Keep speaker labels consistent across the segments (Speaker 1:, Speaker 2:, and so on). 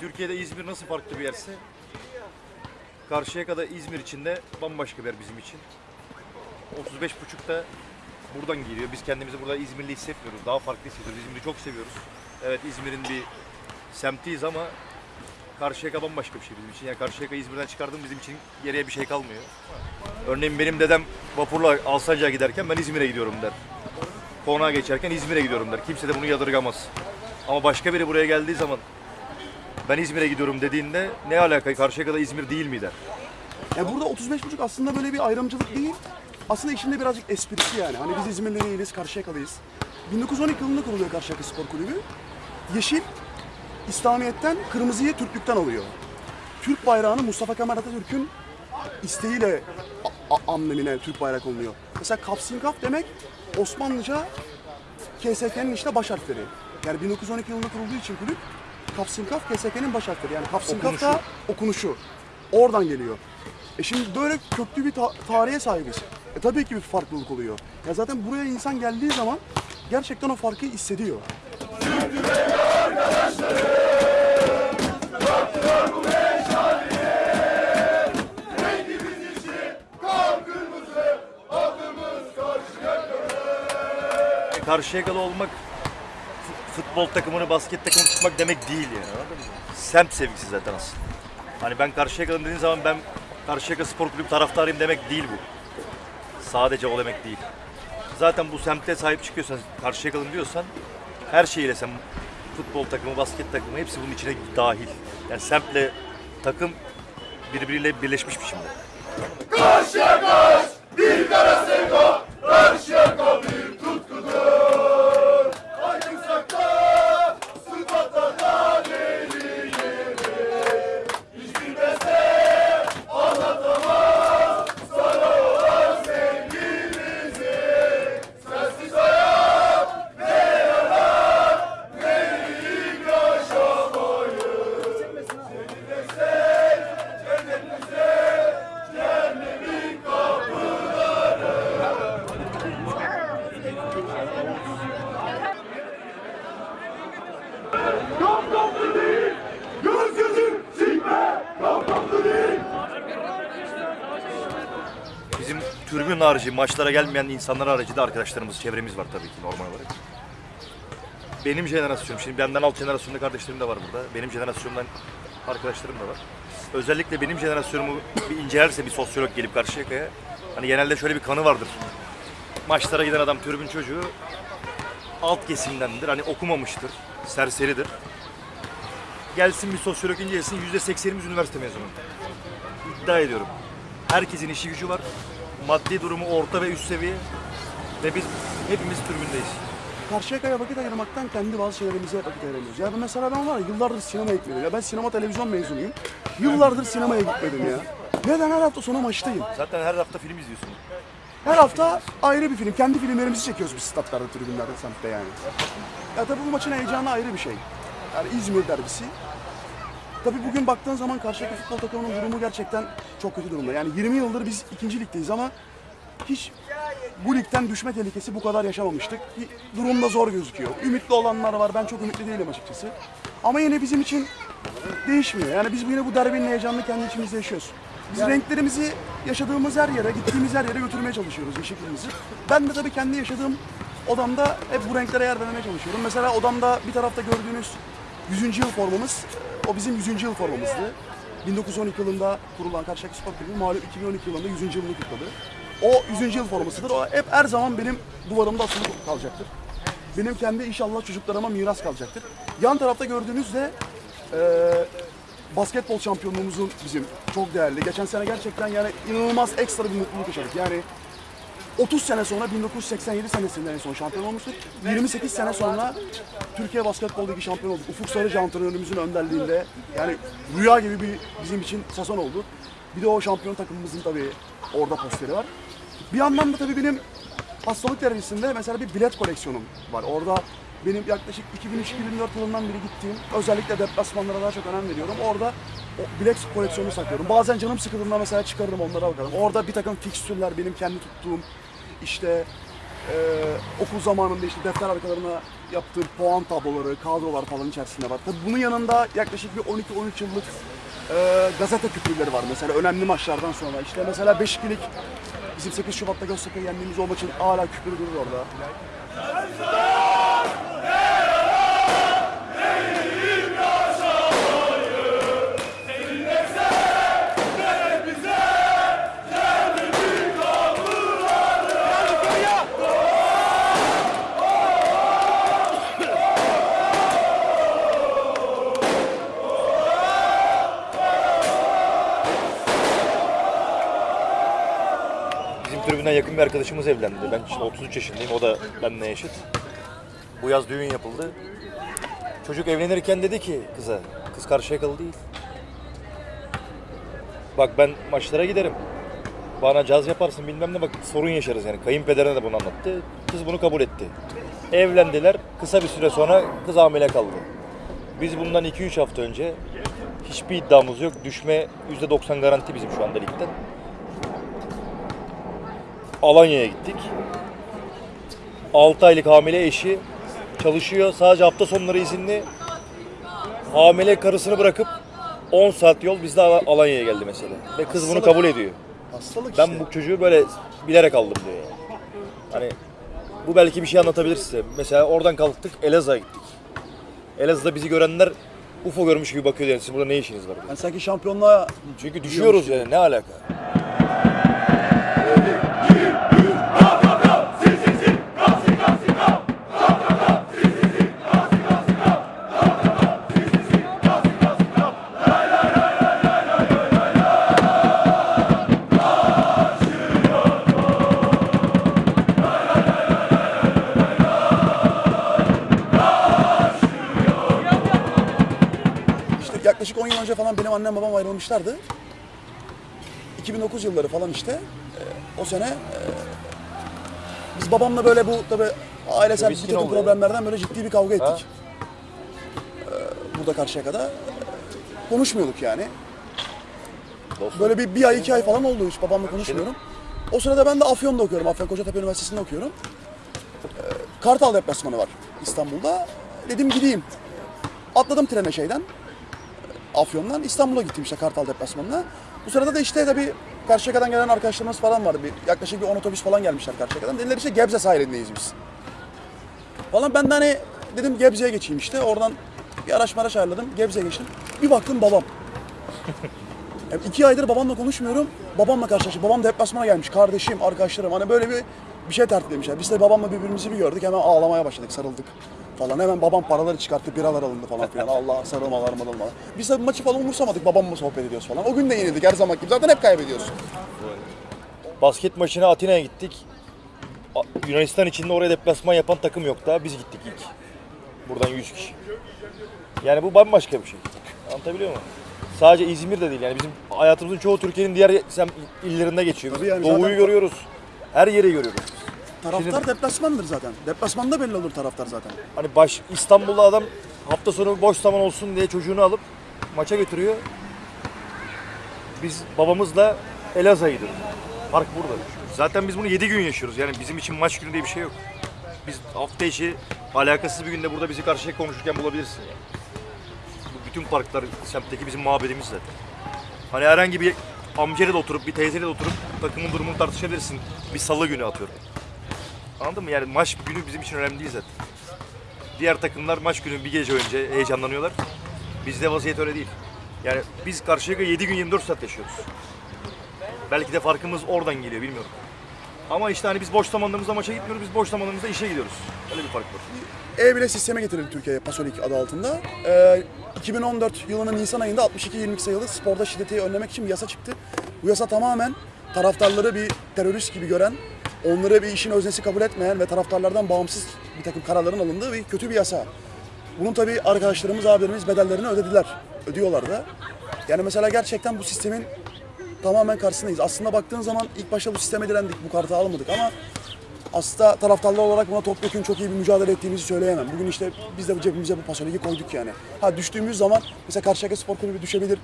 Speaker 1: Türkiye'de İzmir nasıl farklı bir yerse Karşıyaka'da İzmir için de bambaşka bir yer bizim için. 35.5'ta buradan geliyor. Biz kendimizi burada İzmirli hissetmiyoruz. Daha farklı hissediyoruz. İzmir'i çok seviyoruz. Evet İzmir'in bir semtiyiz ama Karşıyaka bambaşka bir şey bizim için. Yani Karşıyaka İzmir'den çıkardığım bizim için geriye bir şey kalmıyor. Örneğin benim dedem vapurla Alsancak'a giderken ben İzmir'e gidiyorum der. Konağa geçerken İzmir'e gidiyorum der. Kimse de bunu yadırgamaz. Ama başka biri buraya geldiği zaman ben İzmir'e gidiyorum dediğinde ne alaka Karşıyaka'da İzmir değil mi der.
Speaker 2: Yani burada 35.5 aslında böyle bir ayrımcılık değil. Aslında içinde birazcık esprisi yani. Hani biz İzmirli değiliz, Karşıyaka'lıyız. 1912 yılında kuruluyor Karşıyaka Spor Kulübü. Yeşil, İslamiyet'ten, kırmızıyı Türklükten alıyor. Türk bayrağını Mustafa Kemal Atatürk'ün isteğiyle a- a- amblemine Türk bayrak oluyor. Mesela Kapsinkaf demek Osmanlıca KSK'nin işte baş harfleri. Yani 1912 yılında kurulduğu için kulüp Kapsinkaf KSK'nin baş harfleri. Yani Kapsinkaf da okunuşu. Oradan geliyor. E şimdi böyle köklü bir ta- tarihe sahibiz. E tabii ki bir farklılık oluyor. Ya zaten buraya insan geldiği zaman gerçekten o farkı hissediyor.
Speaker 1: Karşıyakalı olmak futbol takımını, basket takımını tutmak demek değil yani. anladın? Semt sevgisi zaten aslında. Hani ben Karşıyakalı'm dediğin zaman ben Karşıyaka Spor Kulübü taraftarıyım demek değil bu. Sadece o demek değil. Zaten bu semte sahip çıkıyorsan, Karşıyakalı'm diyorsan her şeyiyle sen futbol takımı, basket takımı hepsi bunun içine dahil. Yani semtle takım birbiriyle birleşmiş biçimde. Bizim türbün harici, maçlara gelmeyen insanlar harici de arkadaşlarımız, çevremiz var tabii ki normal olarak. Benim jenerasyonum, şimdi benden alt jenerasyonda kardeşlerim de var burada. Benim jenerasyonumdan arkadaşlarım da var. Özellikle benim jenerasyonumu bir incelerse bir sosyolog gelip Karşıyaka'ya, hani genelde şöyle bir kanı vardır. Maçlara giden adam türbün çocuğu alt kesimdendir, hani okumamıştır, serseridir. Gelsin bir sosyolog incelesin, %80'imiz üniversite mezunu iddia ediyorum. Herkesin işi gücü var. Maddi durumu orta ve üst seviye. Ve biz hepimiz türbündeyiz.
Speaker 2: Karşıyaka'ya vakit ayırmaktan kendi bazı şeylerimize vakit ayıramıyoruz. Ya ben mesela ben var ya yıllardır sinemaya gitmedim. Ya ben sinema televizyon mezunuyum. Yıllardır sinemaya gitmedim ya. Neden her hafta sonu maçtayım?
Speaker 1: Zaten her hafta film izliyorsun.
Speaker 2: Her hafta ayrı bir film. Kendi filmlerimizi çekiyoruz biz statlarda, tribünlerde, semtte yani. Ya tabii bu maçın heyecanı ayrı bir şey. Yani İzmir derbisi. Tabii bugün baktığın zaman Karşıyaka futbol takımının durumu gerçekten çok kötü durumda. Yani 20 yıldır biz ikinci ligdeyiz ama hiç bu ligden düşme tehlikesi bu kadar yaşamamıştık. Durum da zor gözüküyor. Ümitli olanlar var. Ben çok ümitli değilim açıkçası. Ama yine bizim için değişmiyor. Yani biz yine bu derbinin heyecanını kendi içimizde yaşıyoruz. Biz renklerimizi yaşadığımız her yere, gittiğimiz her yere götürmeye çalışıyoruz yeşilimizi. Ben de tabii kendi yaşadığım odamda hep bu renklere yer vermeye çalışıyorum. Mesela odamda bir tarafta gördüğünüz 100. yıl formamız, o bizim 100. yıl formamızdı. 1912 yılında kurulan Karşıyaka Spor Kulübü malum 2012 yılında 100. yılını kutladı. O 100. yıl formasıdır. O hep her zaman benim duvarımda asılı kalacaktır. Benim kendi inşallah çocuklarıma miras kalacaktır. Yan tarafta gördüğünüz de eee basketbol şampiyonluğumuzun bizim çok değerli. Geçen sene gerçekten yani inanılmaz ekstra bir mutluluk yaşadık. Yani 30 sene sonra 1987 senesinde en son şampiyon olmuştuk. 28 sene sonra Türkiye Basketbol Ligi şampiyon olduk. Ufuk Sarıcı antrenörümüzün önderliğinde yani rüya gibi bir bizim için sezon oldu. Bir de o şampiyon takımımızın tabii orada posteri var. Bir yandan da tabii benim hastalık derecesinde mesela bir bilet koleksiyonum var. Orada benim yaklaşık 2003-2004 yılından beri gittiğim, özellikle deplasmanlara daha çok önem veriyorum. Orada o bilet koleksiyonunu saklıyorum. Bazen canım sıkıldığında mesela çıkarırım onlara bakarım. Orada bir takım fikstürler, benim kendi tuttuğum işte e, okul zamanında işte defter arkalarına yaptığım puan tabloları, kadrolar falan içerisinde var. Tabii bunun yanında yaklaşık bir 12-13 yıllık e, gazete küpürleri var mesela önemli maçlardan sonra. İşte mesela Beşiktaş'lık bizim 8 Şubat'ta Göztepe'yi yendiğimiz o maçın hala küpürü durur orada.
Speaker 1: Tribünden yakın bir arkadaşımız evlendi. Ben şimdi 33 yaşındayım, o da benimle eşit. Bu yaz düğün yapıldı. Çocuk evlenirken dedi ki kıza, kız Karşıyakalı değil. Bak ben maçlara giderim. Bana caz yaparsın bilmem ne bak sorun yaşarız yani. Kayınpederine de bunu anlattı. Kız bunu kabul etti. Evlendiler. Kısa bir süre sonra kız hamile kaldı. Biz bundan 2-3 hafta önce hiçbir iddiamız yok. Düşme %90 garanti bizim şu anda ligden. Alanya'ya gittik. 6 aylık hamile eşi çalışıyor. Sadece hafta sonları izinli. Hamile karısını bırakıp 10 saat yol bizde Al- Alanya'ya geldi mesela. Ve kız bunu kabul ediyor.
Speaker 2: Hastalık işte.
Speaker 1: Ben bu çocuğu böyle bilerek aldım diyor yani. Hani bu belki bir şey anlatabilir size. Mesela oradan kalktık Elazığ'a gittik. Elazığ'da bizi görenler UFO görmüş gibi bakıyor yani. Siz burada ne işiniz var diyor.
Speaker 2: Yani sanki şampiyonluğa
Speaker 1: Çünkü düşüyoruz yani ne alaka?
Speaker 2: Yaklaşık 10 yıl önce falan benim annem babam ayrılmışlardı. 2009 yılları falan işte. Ee, o sene e, biz babamla böyle bu tabi ailesel bir
Speaker 1: Miskin
Speaker 2: takım
Speaker 1: oldu ya.
Speaker 2: problemlerden böyle ciddi bir kavga ettik. Ee, burada karşıya kadar. Konuşmuyorduk yani.
Speaker 1: Dostum.
Speaker 2: Böyle bir, bir ay iki ay falan oldu hiç babamla konuşmuyorum. O sırada ben de Afyon'da okuyorum. Afyon Kocatepe Üniversitesi'nde okuyorum. Ee, Kartal deplasmanı var İstanbul'da. Dedim gideyim. Atladım trene şeyden. Afyon'dan İstanbul'a gittim işte Kartal deplasmanına. Bu sırada da işte tabii Karşıyaka'dan gelen arkadaşlarımız falan vardı. Bir, yaklaşık bir 10 otobüs falan gelmişler Karşıyaka'dan. Dediler işte Gebze sahilindeyiz biz. Falan ben de hani dedim Gebze'ye geçeyim işte. Oradan bir araç maraş ayarladım. Gebze'ye geçtim. Bir baktım babam. Yani iki aydır babamla konuşmuyorum. Babamla karşılaştık. Babam deplasmana gelmiş. Kardeşim, arkadaşlarım. Hani böyle bir bir şey tertiplemişler. Biz de babamla birbirimizi bir gördük. Hemen ağlamaya başladık, sarıldık falan. Hemen babam paraları çıkarttı, biralar alındı falan filan. Allah sarılmalar marılmalar. Biz de maçı falan umursamadık. Babamla sohbet ediyoruz falan. O gün de yenildik her zaman gibi. Zaten hep kaybediyoruz.
Speaker 1: Basket maçına Atina'ya gittik. Yunanistan içinde oraya deplasman yapan takım yok daha. Biz gittik ilk. Buradan 100 kişi. Yani bu bambaşka bir şey. Anlatabiliyor muyum? Sadece İzmir'de değil yani bizim hayatımızın çoğu Türkiye'nin diğer illerinde geçiyor.
Speaker 2: Tabii yani
Speaker 1: Doğu'yu
Speaker 2: zaten-
Speaker 1: görüyoruz. Her yeri görüyoruz.
Speaker 2: Taraftar
Speaker 1: Şimdi-
Speaker 2: deplasmandır zaten. Deplasmanda belli olur taraftar zaten.
Speaker 1: Hani baş İstanbul'da adam hafta sonu boş zaman olsun diye çocuğunu alıp maça götürüyor. Biz babamızla Elazığ'a gidiyoruz. Park burada. Zaten biz bunu 7 gün yaşıyoruz. Yani bizim için maç günü diye bir şey yok. Biz hafta içi alakasız bir günde burada bizi karşıya konuşurken bulabilirsin yani. Bu bütün parklar semtteki bizim muhabbetimiz zaten. Hani herhangi bir amcayla da oturup bir teyzeyle de oturup takımın durumunu tartışabilirsin. Bir salı günü atıyorum. Anladın mı? Yani maç günü bizim için önemli değil zaten. Diğer takımlar maç günü bir gece önce heyecanlanıyorlar. Bizde vaziyet öyle değil. Yani biz karşıya 7 gün 24 saat yaşıyoruz. Belki de farkımız oradan geliyor bilmiyorum. Ama işte hani biz boş zamanlarımızda maça gitmiyoruz, biz boş zamanlarımızda işe gidiyoruz. Öyle bir fark var.
Speaker 2: E-bile sisteme getirildi Türkiye'ye Pasolik adı altında. Ee, 2014 yılının Nisan ayında 62-22 sayılı sporda şiddeti önlemek için bir yasa çıktı. Bu yasa tamamen taraftarları bir terörist gibi gören, onları bir işin öznesi kabul etmeyen ve taraftarlardan bağımsız bir takım kararların alındığı bir kötü bir yasa. Bunun tabii arkadaşlarımız, abilerimiz bedellerini ödediler. Ödüyorlar da. Yani mesela gerçekten bu sistemin tamamen karşısındayız. Aslında baktığın zaman ilk başta bu sisteme direndik, bu kartı almadık ama aslında taraftarlar olarak buna topyekun çok iyi bir mücadele ettiğimizi söyleyemem. Bugün işte biz de cebimize bu pasoligi koyduk yani. Ha düştüğümüz zaman mesela Karşıyaka Spor Kulübü düşebilir.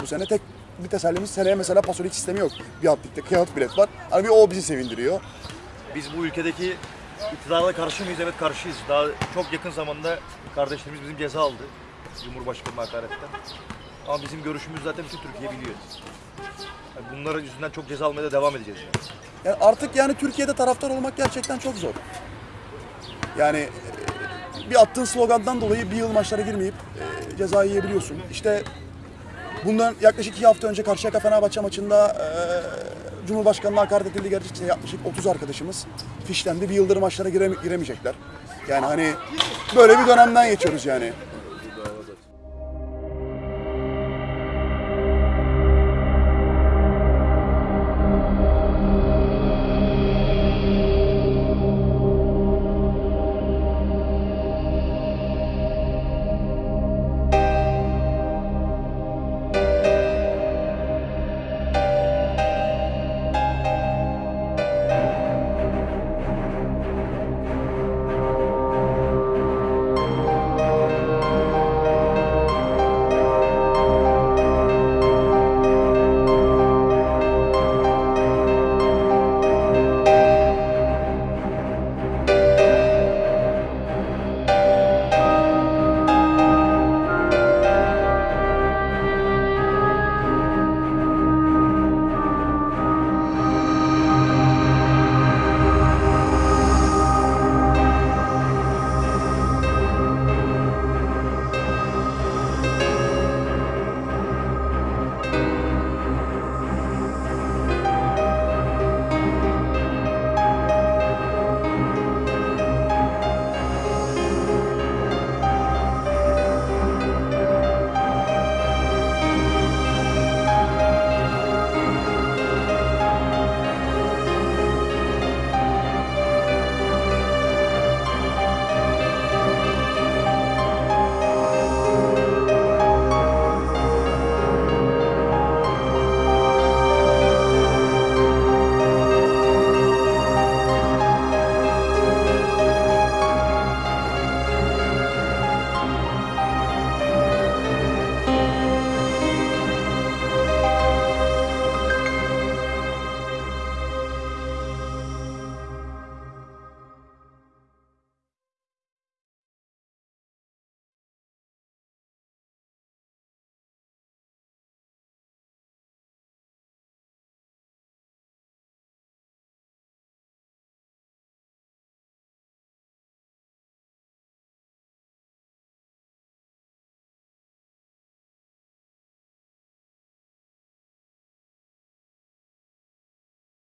Speaker 2: Bu sene tek bir tesellimiz seneye mesela pasolik sistemi yok. Bir alt ligde kağıt bilet var. Hani bir o bizi sevindiriyor.
Speaker 1: Biz bu ülkedeki İktidara karşı mıyız? Evet karşıyız. Daha çok yakın zamanda kardeşlerimiz bizim ceza aldı. Cumhurbaşkanı hakaretten. Ama bizim görüşümüz zaten bütün Türkiye biliyor. Yani bunların yüzünden çok ceza almaya da devam edeceğiz. Yani.
Speaker 2: Yani artık yani Türkiye'de taraftar olmak gerçekten çok zor. Yani e, bir attığın slogandan dolayı bir yıl maçlara girmeyip e, ceza yiyebiliyorsun. İşte bundan yaklaşık iki hafta önce Karşıyaka Fenerbahçe maçında e, Cumhurbaşkanı'na hakaret edildi. Gerçekten yaklaşık 30 arkadaşımız fişlendi. Bir yıldır maçlara gireme- giremeyecekler. Yani hani böyle bir dönemden geçiyoruz yani.